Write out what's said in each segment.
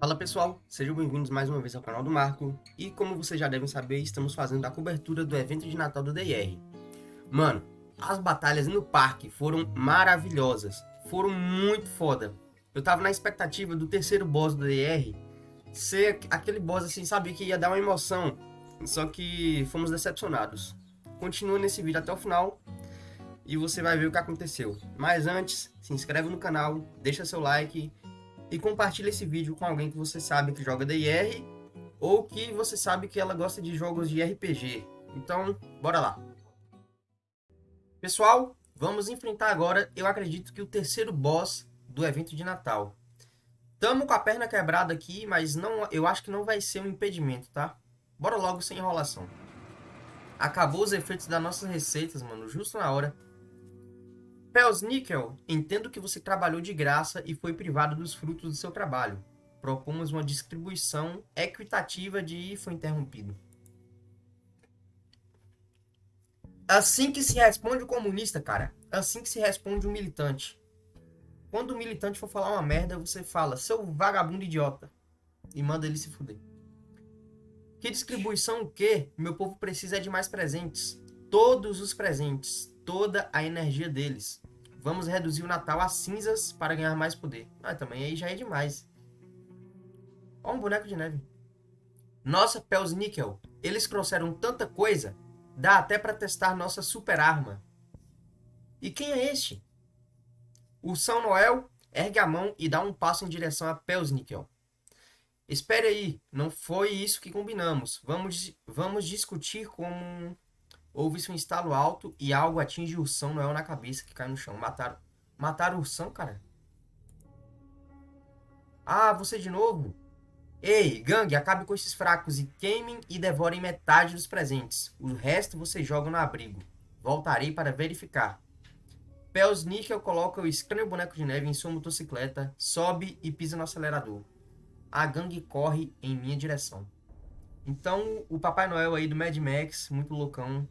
Fala pessoal, sejam bem-vindos mais uma vez ao canal do Marco e como vocês já devem saber, estamos fazendo a cobertura do evento de Natal do DR. Mano, as batalhas no parque foram maravilhosas, foram muito foda. Eu tava na expectativa do terceiro boss do DR ser aquele boss assim, sabe, que ia dar uma emoção, só que fomos decepcionados. Continua nesse vídeo até o final e você vai ver o que aconteceu. Mas antes, se inscreve no canal, deixa seu like e compartilhe esse vídeo com alguém que você sabe que joga DIR ou que você sabe que ela gosta de jogos de RPG. Então, bora lá. Pessoal, vamos enfrentar agora, eu acredito que o terceiro boss do evento de Natal. Tamo com a perna quebrada aqui, mas não, eu acho que não vai ser um impedimento, tá? Bora logo sem enrolação. Acabou os efeitos das nossas receitas, mano, justo na hora. Pels Nickel, entendo que você trabalhou de graça e foi privado dos frutos do seu trabalho. Propomos uma distribuição equitativa de foi interrompido. Assim que se responde o comunista, cara. Assim que se responde o militante. Quando o militante for falar uma merda, você fala, seu vagabundo idiota. E manda ele se fuder. Que distribuição o quê? Meu povo precisa de mais presentes. Todos os presentes. Toda a energia deles. Vamos reduzir o Natal a cinzas para ganhar mais poder. Ah, também aí já é demais. Ó um boneco de neve. Nossa, Pels Níquel, eles trouxeram tanta coisa, dá até para testar nossa super arma. E quem é este? O São Noel ergue a mão e dá um passo em direção a Pels Níquel. Espere aí, não foi isso que combinamos. Vamos, vamos discutir como Houve-se um estalo alto e algo atinge o ursão Noel na cabeça que cai no chão. Mataram. Mataram o ursão, cara? Ah, você de novo? Ei, gangue, acabe com esses fracos e queimem e devorem metade dos presentes. O resto vocês jogam no abrigo. Voltarei para verificar. Pels Nickel coloca o estranho boneco de neve em sua motocicleta, sobe e pisa no acelerador. A gangue corre em minha direção. Então, o Papai Noel aí do Mad Max, muito loucão,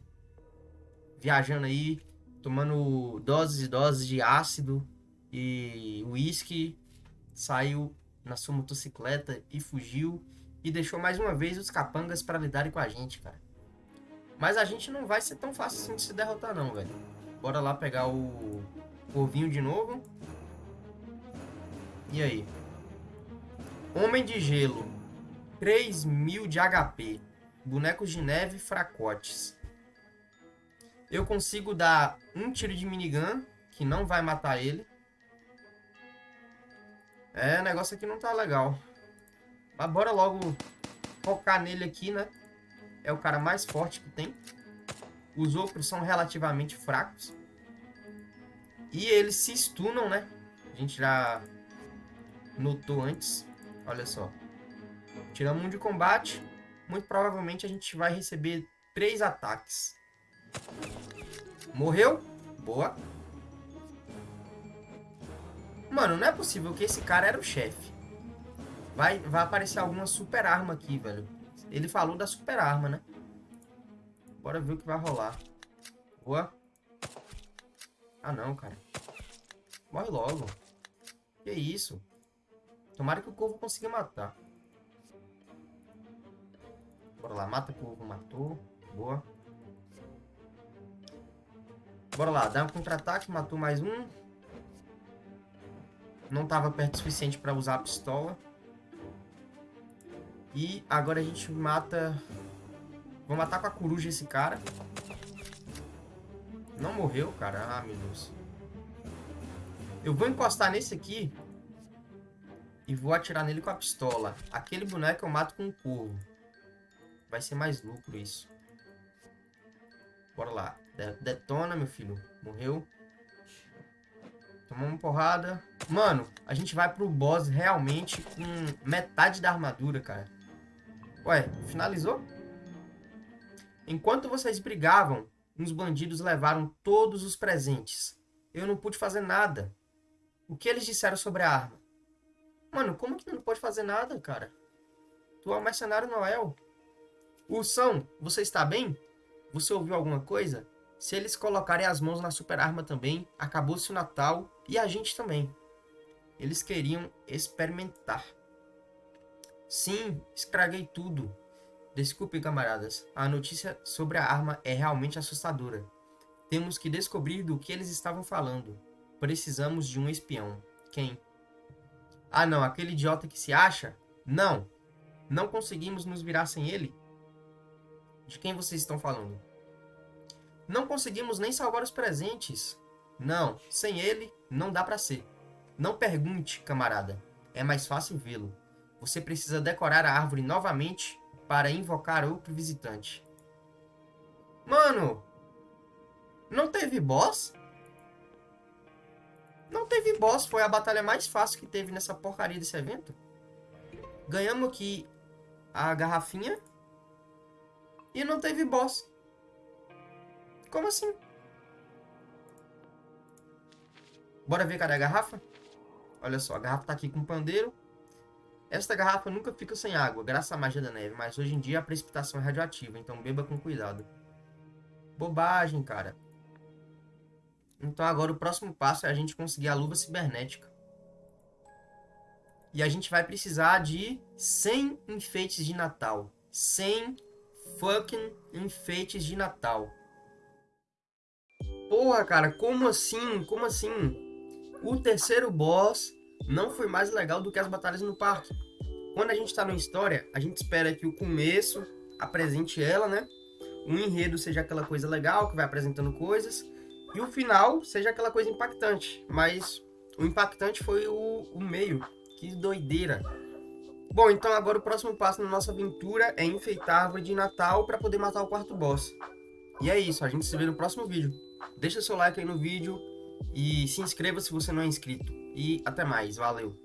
viajando aí, tomando doses e doses de ácido e uísque, saiu na sua motocicleta e fugiu e deixou mais uma vez os capangas para lidarem com a gente, cara. Mas a gente não vai ser tão fácil assim de se derrotar não, velho. Bora lá pegar o corvinho de novo. E aí? Homem de gelo. 3 mil de HP. Bonecos de neve fracotes. Eu consigo dar um tiro de minigun, que não vai matar ele. É, o negócio aqui não tá legal. Mas bora logo focar nele aqui, né? É o cara mais forte que tem. Os outros são relativamente fracos. E eles se stunam, né? A gente já notou antes. Olha só. Tiramos um de combate. Muito provavelmente a gente vai receber três ataques. Morreu? Boa. Mano, não é possível que esse cara era o chefe. Vai, vai aparecer alguma super arma aqui, velho. Ele falou da super arma, né? Bora ver o que vai rolar. Boa. Ah, não, cara. Morre logo. Que isso? Tomara que o corvo consiga matar. Bora lá, mata o corvo, matou. Boa. Bora lá, dá um contra-ataque, matou mais um. Não estava perto o suficiente para usar a pistola. E agora a gente mata... Vou matar com a coruja esse cara. Não morreu, cara. Ah, meu Deus. Eu vou encostar nesse aqui. E vou atirar nele com a pistola. Aquele boneco eu mato com um corvo. Vai ser mais lucro isso. Bora lá. Detona, meu filho. Morreu. Uma porrada. Mano, a gente vai pro boss realmente com metade da armadura, cara. Ué, finalizou? Enquanto vocês brigavam, uns bandidos levaram todos os presentes. Eu não pude fazer nada. O que eles disseram sobre a arma? Mano, como que não pode fazer nada, cara? Tu é o mercenário Noel. Ursão, você está bem? Você ouviu alguma coisa? Se eles colocarem as mãos na super arma também, acabou-se o Natal e a gente também. Eles queriam experimentar. Sim, estraguei tudo. Desculpe, camaradas. A notícia sobre a arma é realmente assustadora. Temos que descobrir do que eles estavam falando. Precisamos de um espião. Quem? Ah, não, aquele idiota que se acha? Não. Não conseguimos nos virar sem ele? De quem vocês estão falando? Não conseguimos nem salvar os presentes. Não, sem ele não dá para ser. Não pergunte, camarada. É mais fácil vê-lo. Você precisa decorar a árvore novamente para invocar outro visitante. Mano, não teve boss? Não teve boss, foi a batalha mais fácil que teve nessa porcaria desse evento. Ganhamos aqui a garrafinha e não teve boss. Como assim? Bora ver cadê a garrafa? Olha só, a garrafa tá aqui com o pandeiro. Esta garrafa nunca fica sem água, graças à magia da neve, mas hoje em dia a precipitação é radioativa, então beba com cuidado. Bobagem, cara. Então agora o próximo passo é a gente conseguir a luva cibernética. E a gente vai precisar de 100 enfeites de Natal. 100 fucking enfeites de Natal. Porra, cara, como assim? Como assim? O terceiro boss não foi mais legal do que as batalhas no parque. Quando a gente tá na história, a gente espera que o começo apresente ela, né? O enredo seja aquela coisa legal, que vai apresentando coisas. E o final seja aquela coisa impactante. Mas o impactante foi o, o meio. Que doideira. Bom, então agora o próximo passo na nossa aventura é enfeitar a árvore de Natal para poder matar o quarto boss. E é isso, a gente se vê no próximo vídeo. Deixa seu like aí no vídeo e se inscreva se você não é inscrito. E até mais, valeu!